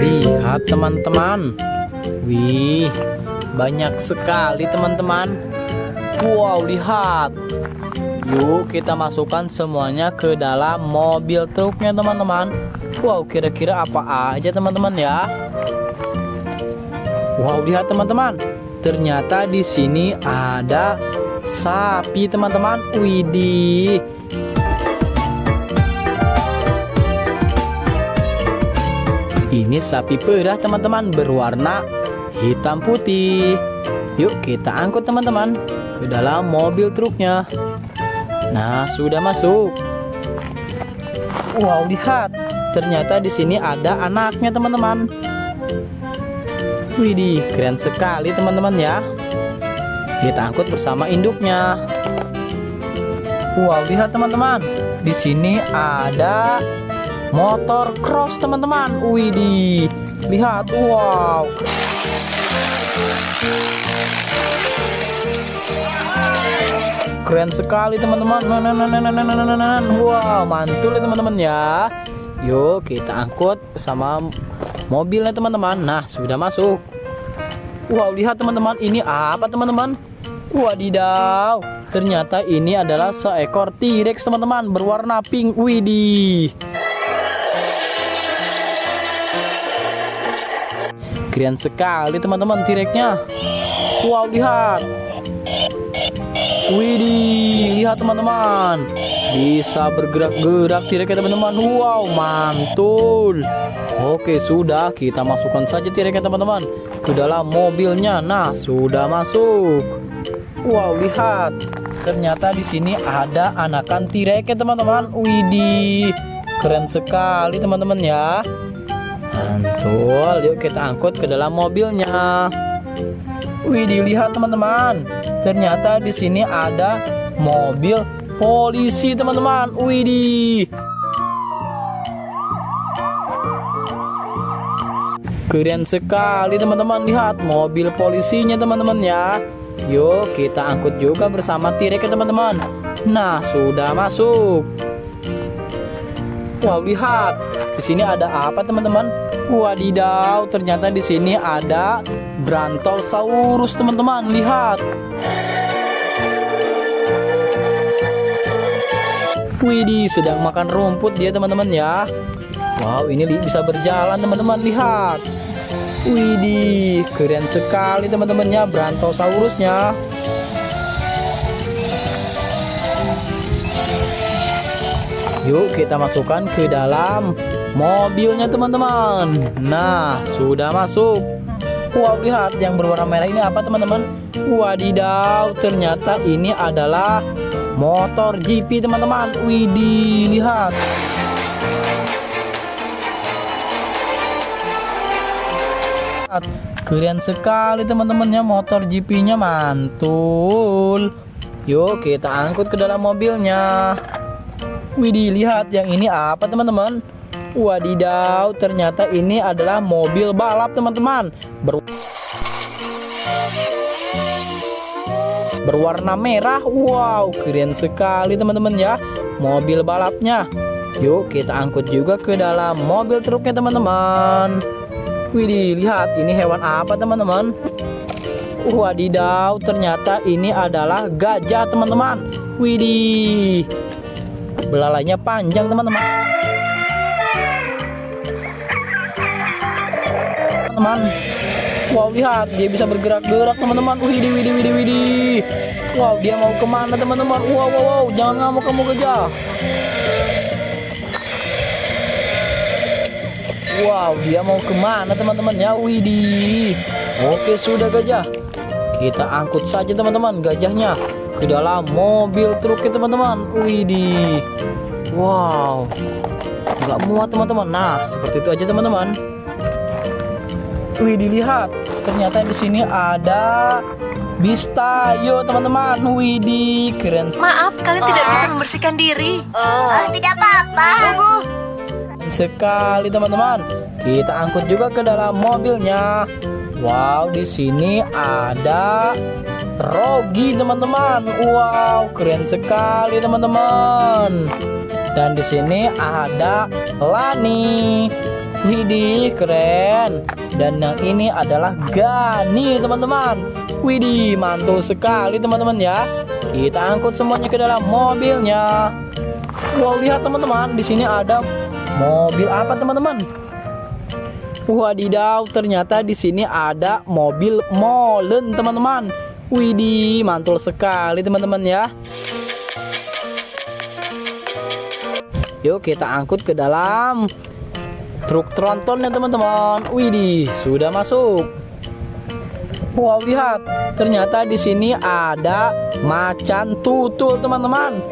Lihat teman-teman. Wih, banyak sekali teman-teman. Wow, lihat. Yuk kita masukkan semuanya ke dalam mobil truknya teman-teman. Wow, kira-kira apa aja teman-teman ya? Wow, lihat teman-teman. Ternyata di sini ada sapi teman-teman. Widih. Ini sapi perah teman-teman berwarna hitam putih. Yuk kita angkut teman-teman ke dalam mobil truknya. Nah, sudah masuk. Wow, lihat. Ternyata di sini ada anaknya teman-teman. Widih, keren sekali teman-teman ya. Kita angkut bersama induknya. Wow, lihat teman-teman. Di sini ada motor cross teman-teman. Widih. Lihat, wow. Keren sekali teman-teman. Wow, mantul ya teman-teman ya. Yuk kita angkut bersama mobilnya teman-teman. Nah, sudah masuk. Wow, lihat teman-teman, ini apa teman-teman? Wadidaw, ternyata ini adalah seekor T-Rex teman-teman berwarna pink. Widih. Keren sekali teman-teman T-Rexnya. Wow, lihat. Widih, lihat teman-teman. Bisa bergerak-gerak T-Rexnya teman-teman. Wow, mantul. Oke, sudah kita masukkan saja T-Rexnya teman-teman ke dalam mobilnya. Nah, sudah masuk. Wow, lihat. Ternyata di sini ada anakan T-Rex ya teman-teman. Widih. Keren sekali teman-teman ya. Mantul. Yuk kita angkut ke dalam mobilnya. Widih, lihat teman-teman. Ternyata di sini ada mobil polisi teman-teman. Widih. Keren sekali teman-teman lihat mobil polisinya teman-teman ya. Yuk kita angkut juga bersama T-Rex ya teman-teman. Nah sudah masuk. Wow lihat di sini ada apa teman-teman? Wadidaw ternyata di sini ada Brontosaurus teman-teman lihat. Widih sedang makan rumput dia teman-teman ya. Wow ini bisa berjalan teman-teman lihat. Widih, keren sekali teman-temannya Brontosaurusnya. Yuk kita masukkan ke dalam mobilnya teman-teman. Nah, sudah masuk. Wow, lihat yang berwarna merah ini apa teman-teman? Wadidaw, ternyata ini adalah motor GP teman-teman. Widih, lihat. Keren sekali teman-temannya motor GP-nya mantul. Yuk kita angkut ke dalam mobilnya. Widih lihat yang ini apa teman-teman? Wadidaw ternyata ini adalah mobil balap teman-teman. Ber Berwarna merah. Wow keren sekali teman-teman ya. Mobil balapnya. Yuk kita angkut juga ke dalam mobil truknya teman-teman. Widih, lihat ini hewan apa teman-teman? Wadidaw, ternyata ini adalah gajah teman-teman. Widih, belalainya panjang teman-teman. Teman, wow lihat dia bisa bergerak-gerak teman-teman. Widih, widih, widih, widih. Wow dia mau ke mana teman-teman? Wow, wow, wow, jangan ngamuk kamu gajah. Wow, dia mau ke mana teman-teman ya? Widih. Oke, sudah gajah. Kita angkut saja teman-teman gajahnya ke dalam mobil truk ya teman-teman. Widih. Wow. Nggak muat teman-teman. Nah, seperti itu aja teman-teman. Widih, lihat. Ternyata di sini ada Bistayo teman-teman. Widih, keren. Maaf, kalian tidak bisa membersihkan diri. Oh, tidak apa-apa. Tunggu. sekali teman-teman kita angkut juga ke dalam mobilnya Wow, di sini ada Rogi teman-teman. Wow, keren sekali teman-teman. Dan di sini ada Lani. Widih, keren. Dan yang ini adalah Gani teman-teman. Widih, mantul sekali teman-teman ya. Kita angkut semuanya ke dalam mobilnya. Wow, lihat teman-teman, di sini ada mobil apa teman-teman? Wadidaw, ternyata di sini ada mobil molen teman-teman. Widih, mantul sekali teman-teman ya. Yuk kita angkut ke dalam truk trontonnya teman-teman. Widih, sudah masuk. Wow, lihat. Ternyata di sini ada macan tutul teman-teman.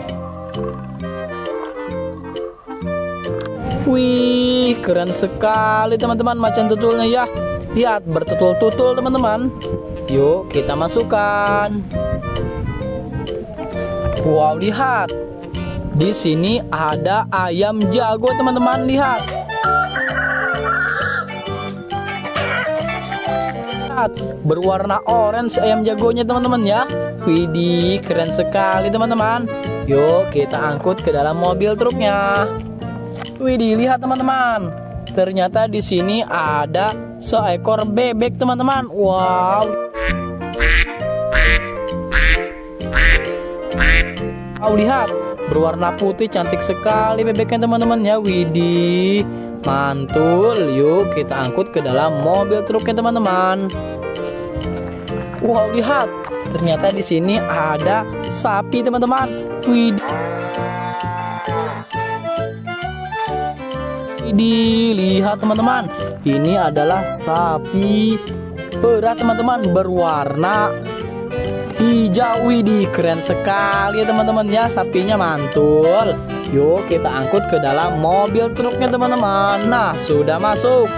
Wih, keren sekali teman-teman macan tutulnya ya. Lihat, bertutul-tutul teman-teman. Yuk, kita masukkan. Wow, lihat. Di sini ada ayam jago teman-teman, lihat. Lihat, berwarna orange ayam jagonya teman-teman ya. Widih, keren sekali teman-teman. Yuk, kita angkut ke dalam mobil truknya. Widih, lihat teman-teman. Ternyata di sini ada seekor bebek, teman-teman. Wow. Wow, lihat. Berwarna putih cantik sekali bebeknya, teman-teman ya. Widih. Mantul. Yuk, kita angkut ke dalam mobil truknya, teman-teman. Wow, lihat. Ternyata di sini ada sapi, teman-teman. Widih. dilihat teman-teman ini adalah sapi perah teman-teman berwarna hijau widih keren sekali teman-teman ya sapinya mantul yuk kita angkut ke dalam mobil truknya teman-teman nah sudah masuk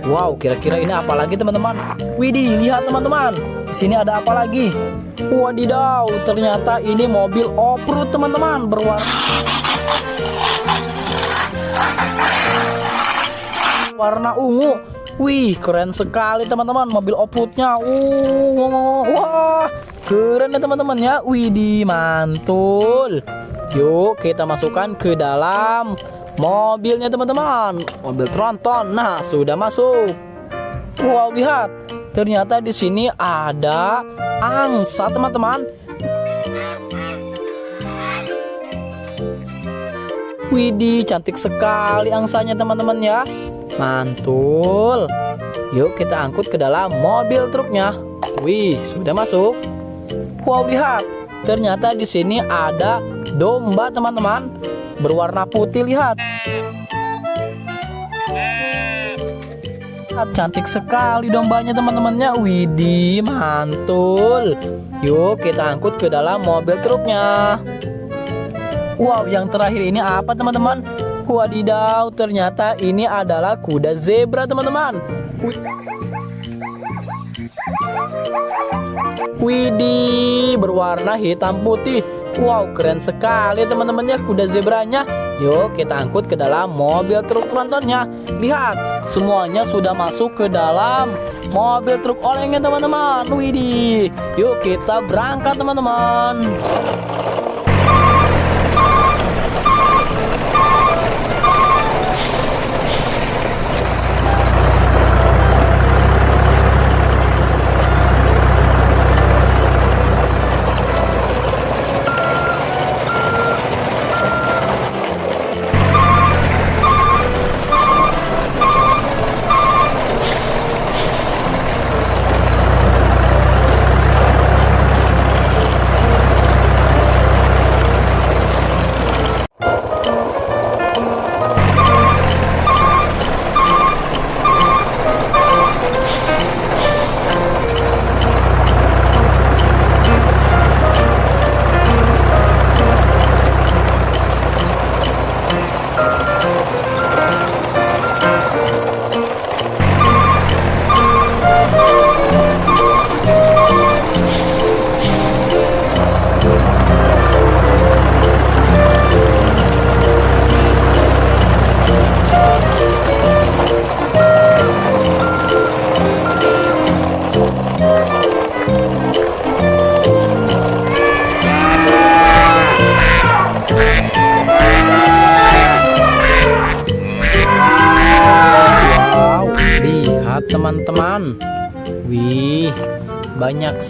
Wow kira-kira ini apa lagi teman-teman Widih lihat teman-teman di sini ada apa lagi Wadidaw ternyata ini mobil off-road teman-teman berwarna warna ungu. Wih, keren sekali teman-teman mobil off-roadnya. Uh, wah, keren ya teman-teman ya. Wih, di mantul. Yuk, kita masukkan ke dalam mobilnya teman-teman. Mobil tronton. Nah, sudah masuk. Wow, lihat. Ternyata di sini ada angsa teman-teman. Widih, cantik sekali angsanya teman-teman ya. Mantul. Yuk kita angkut ke dalam mobil truknya. Wih, sudah masuk. Wow, lihat. Ternyata di sini ada domba teman-teman. Berwarna putih, lihat. Cantik sekali dombanya teman-temannya. Widih, mantul. Yuk kita angkut ke dalam mobil truknya. Wow, yang terakhir ini apa teman-teman? Wadidaw, ternyata ini adalah kuda zebra teman-teman. Widih, berwarna hitam putih. Wow, keren sekali teman-temannya kuda zebranya. Yuk kita angkut ke dalam mobil truk trontonnya. Lihat, semuanya sudah masuk ke dalam mobil truk olengnya teman-teman. Widih, yuk kita berangkat teman-teman.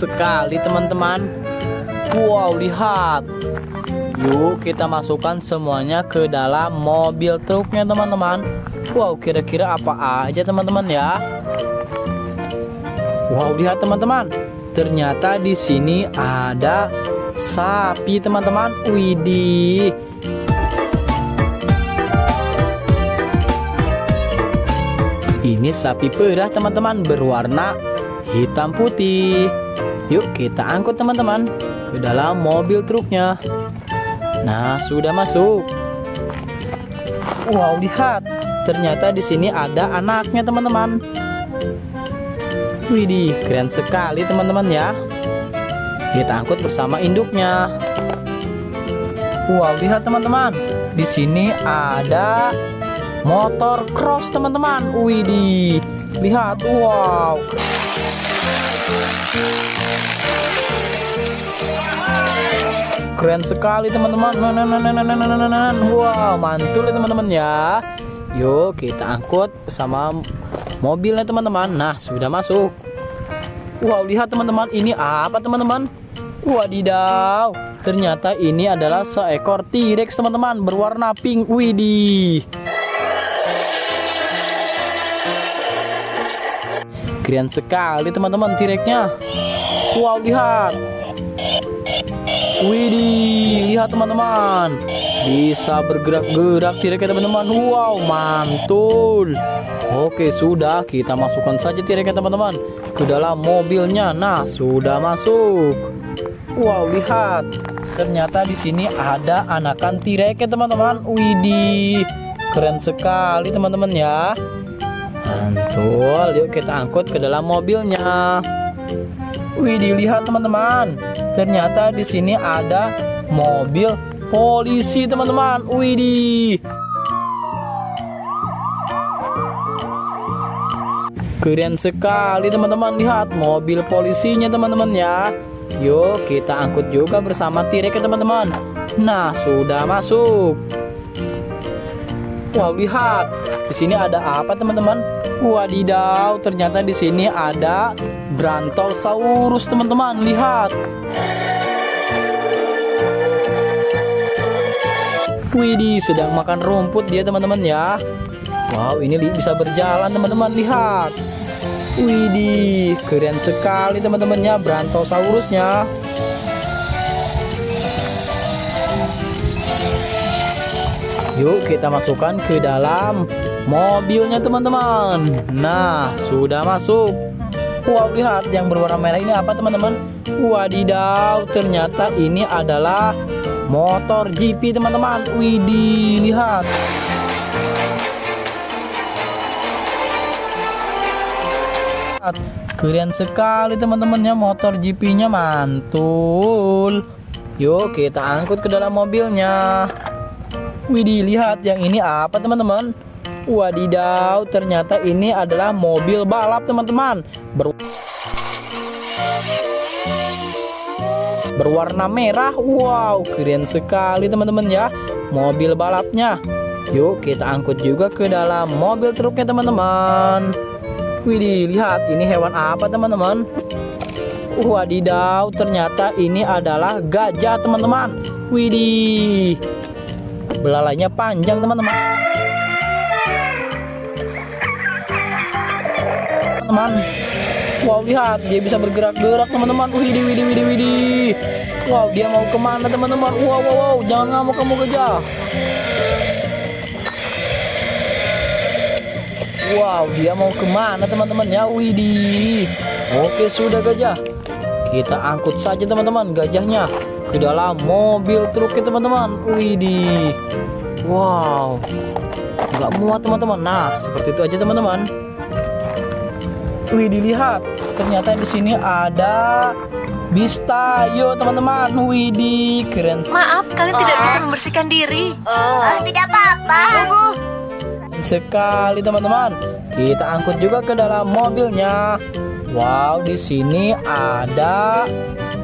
Sekali teman-teman. Wow, lihat. Yuk kita masukkan semuanya ke dalam mobil truknya teman-teman. Wow, kira-kira apa aja teman-teman ya? Wow, lihat teman-teman. Ternyata di sini ada sapi teman-teman. Widih. Ini sapi perah teman-teman berwarna hitam putih. Yuk kita angkut teman-teman ke dalam mobil truknya. Nah, sudah masuk. Wow, lihat. Ternyata di sini ada anaknya teman-teman. Widih, keren sekali teman-teman ya. Kita angkut bersama induknya. Wow, lihat teman-teman. Di sini ada motor cross teman-teman. Widih, lihat. Wow. keren sekali teman-teman. Wow mantul ya teman-teman ya. Yuk kita angkut sama mobilnya teman-teman. Nah sudah masuk. Wow lihat teman-teman ini apa teman-teman? Wadidaw ternyata ini adalah seekor T-Rex teman-teman berwarna pink. Widih. Keren sekali teman-teman T-Rexnya. Wow lihat. Widih, lihat teman-teman. Bisa bergerak-gerak T-Rex teman-teman. Wow, mantul. Oke, sudah kita masukkan saja T-Rex teman-teman ke dalam mobilnya. Nah, sudah masuk. Wow, lihat. Ternyata di sini ada anakan T-Rex teman-teman. Widih. Keren sekali teman-teman ya. Mantul. Yuk kita angkut ke dalam mobilnya. Wih, dilihat teman-teman. Ternyata di sini ada mobil polisi, teman-teman. Widih. Keren sekali, teman-teman. Lihat mobil polisinya, teman-teman ya. Yuk, kita angkut juga bersama T-Rex, teman-teman. Nah, sudah masuk. Wow, lihat. Di sini ada apa, teman-teman? Wadidaw, ternyata di sini ada Brantolsaurus, teman-teman. Lihat. Widih, sedang makan rumput dia, teman-teman ya. Wow, ini bisa berjalan, teman-teman. Lihat. Widih, keren sekali, teman-teman ya, Brantolsaurusnya. Yuk kita masukkan ke dalam mobilnya teman-teman Nah sudah masuk Wow lihat yang berwarna merah ini apa teman-teman? Wadidaw ternyata ini adalah motor GP teman-teman. Widih lihat Keren sekali teman-temannya. Motor GP nya mantul. Yuk kita angkut ke dalam mobilnya. Widih, lihat yang ini apa teman-teman? Wadidaw, ternyata ini adalah mobil balap teman-teman. Ber Berwarna merah. Wow, keren sekali teman-teman ya. Mobil balapnya. Yuk kita angkut juga ke dalam mobil truknya teman-teman. Widih, lihat ini hewan apa teman-teman? Wadidaw, ternyata ini adalah gajah teman-teman. Widih belalainya panjang teman-teman teman wow lihat dia bisa bergerak-gerak teman-teman widih widih widih widih wow dia mau ke mana teman-teman wow wow wow jangan ngamuk kamu gajah wow dia mau ke mana teman-teman ya widih oke sudah gajah kita angkut saja teman-teman gajahnya ke dalam mobil truknya teman-teman. Widih. Wow. Nggak muat teman-teman. Nah, seperti itu aja teman-teman. Widih lihat. Ternyata di sini ada Bistayo teman-teman. Widih, keren. Maaf, kalian tidak bisa membersihkan diri. Oh, tidak apa-apa. Tunggu. Sekali teman-teman. Kita angkut juga ke dalam mobilnya. Wow, di sini ada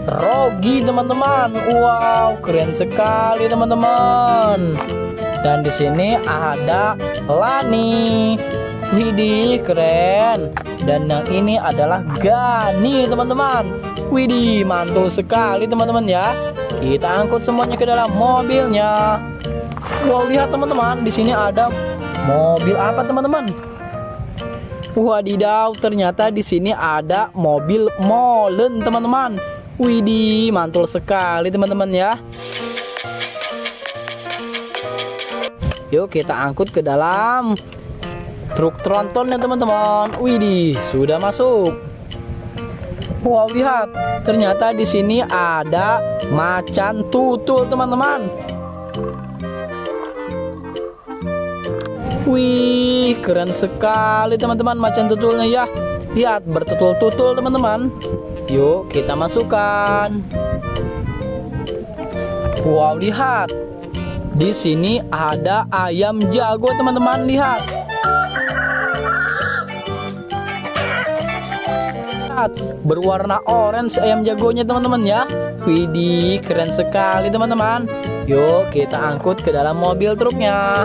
Rogi teman-teman. Wow, keren sekali teman-teman. Dan di sini ada Lani. Widih, keren. Dan yang ini adalah Gani teman-teman. Widih mantul sekali teman-teman ya. Kita angkut semuanya ke dalam mobilnya. Wow lihat teman-teman di sini ada mobil apa teman-teman? Wadidaw ternyata di sini ada mobil molen teman-teman. Widih mantul sekali teman-teman ya. Yuk kita angkut ke dalam truk tronton ya teman-teman. Widih, sudah masuk. Wow, lihat. Ternyata di sini ada macan tutul, teman-teman. Wih, keren sekali teman-teman macan tutulnya ya. Lihat, bertutul-tutul teman-teman. Yuk, kita masukkan. Wow, lihat. Di sini ada ayam jago, teman-teman. Lihat. Lihat, berwarna orange ayam jagonya, teman-teman ya. Widih, keren sekali, teman-teman. Yuk, kita angkut ke dalam mobil truknya.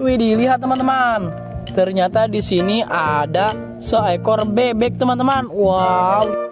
Widih, lihat, teman-teman. Ternyata di sini ada seekor bebek, teman-teman. Wow.